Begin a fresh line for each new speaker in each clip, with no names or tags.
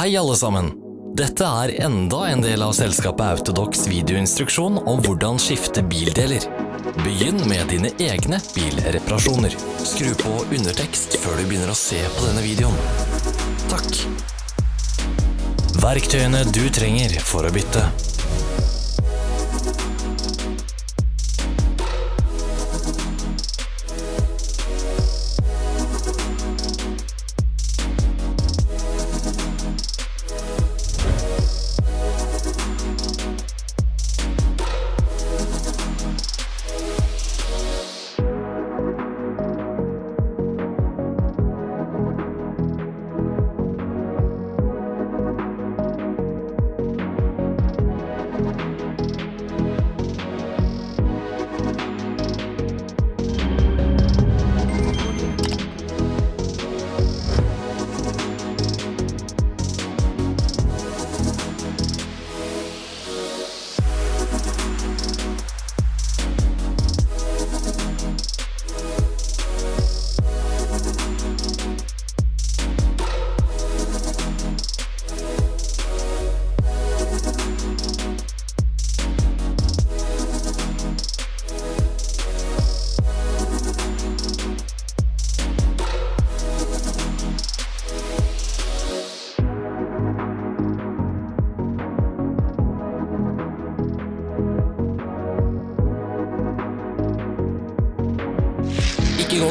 Hei alle sammen! Dette er enda en del av selskapet Autodox videoinstruksjon om hvordan skifte bildeler. Begynn med dine egne bilreparasjoner. Skru på undertekst før du begynner å se på denne videoen. Takk! Verktøyene du trenger for å bytte.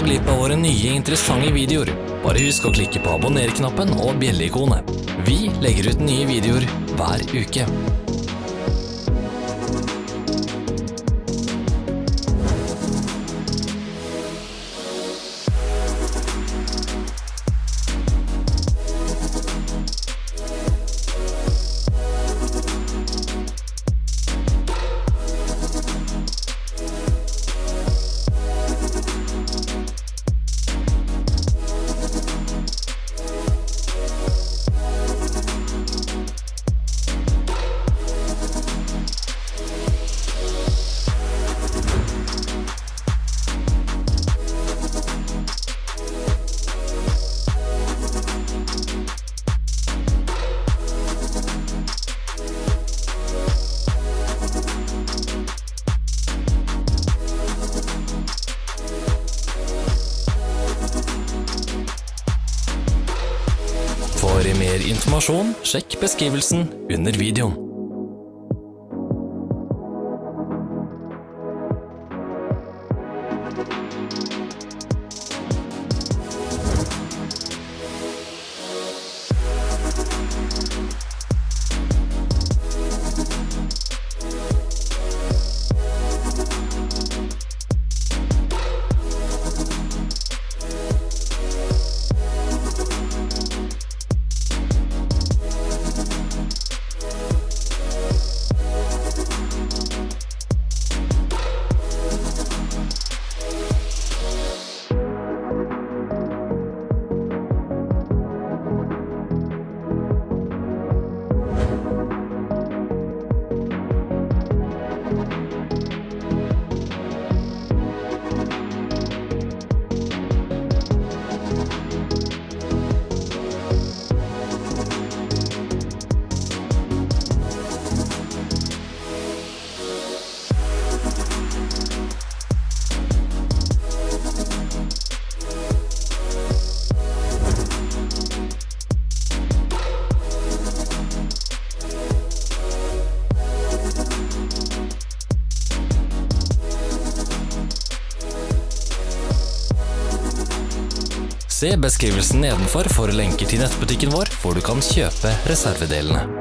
Glipp av våre nye interessante videoer. Bare husk å klikke på abonner-knappen og bjelleikonet. Vi legger ut nye videoer hver uke. Informasjon, sjekk beskrivelsen under videoen. Se beskrivelsen nedenfor for lenker til nettbutikken vår, hvor du kan kjøpe reservedelene.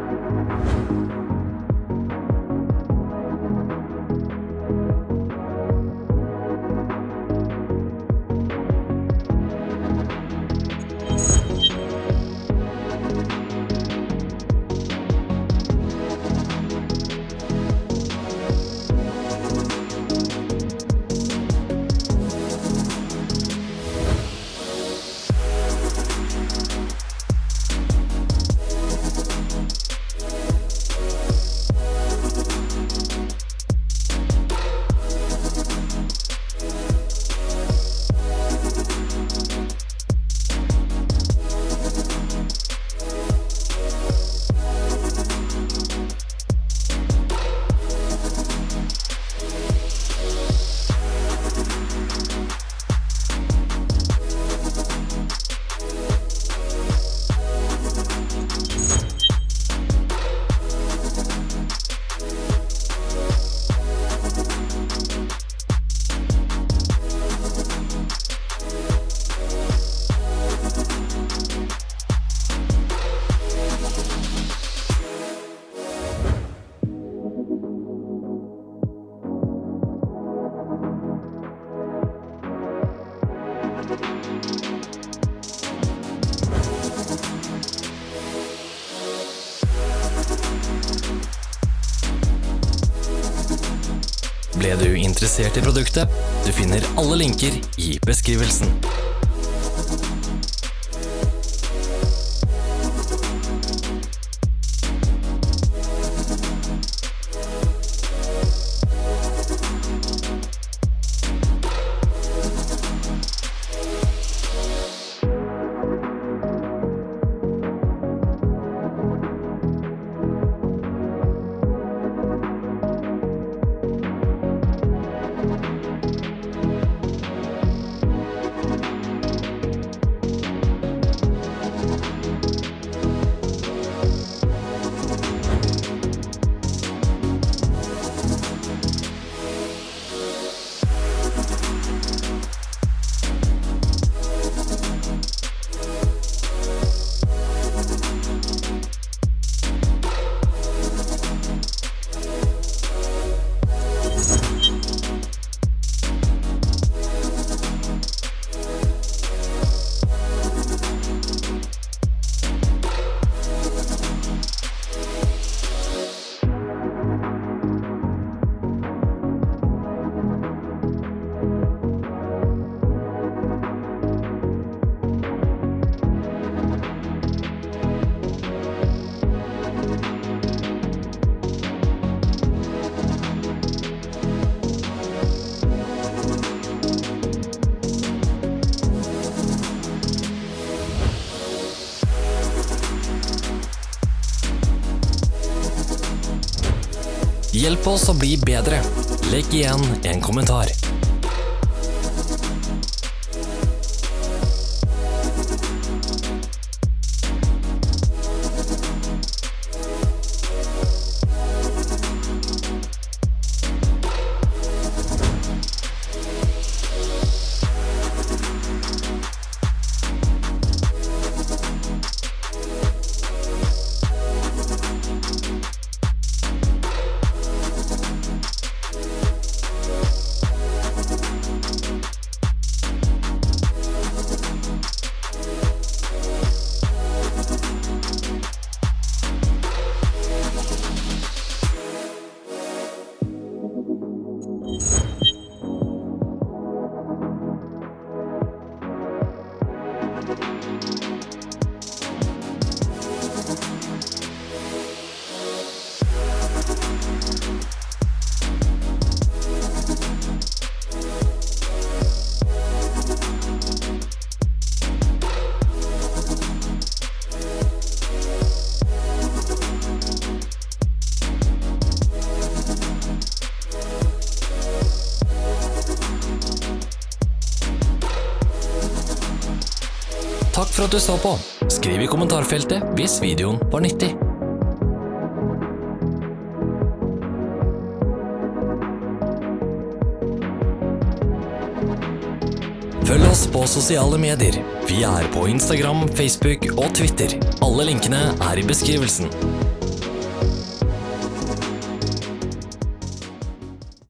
Ble du interessert i produktet? Du finner alle linker i beskrivelsen. Hjelp oss å bli bedre. Legg igjen en kommentar. For at du så på. Skriv i kommentarfeltet hvis videoen var nyttig. Følg oss på sosiale medier. Vi er på Instagram, Facebook og Twitter. Alle linkene er i beskrivelsen.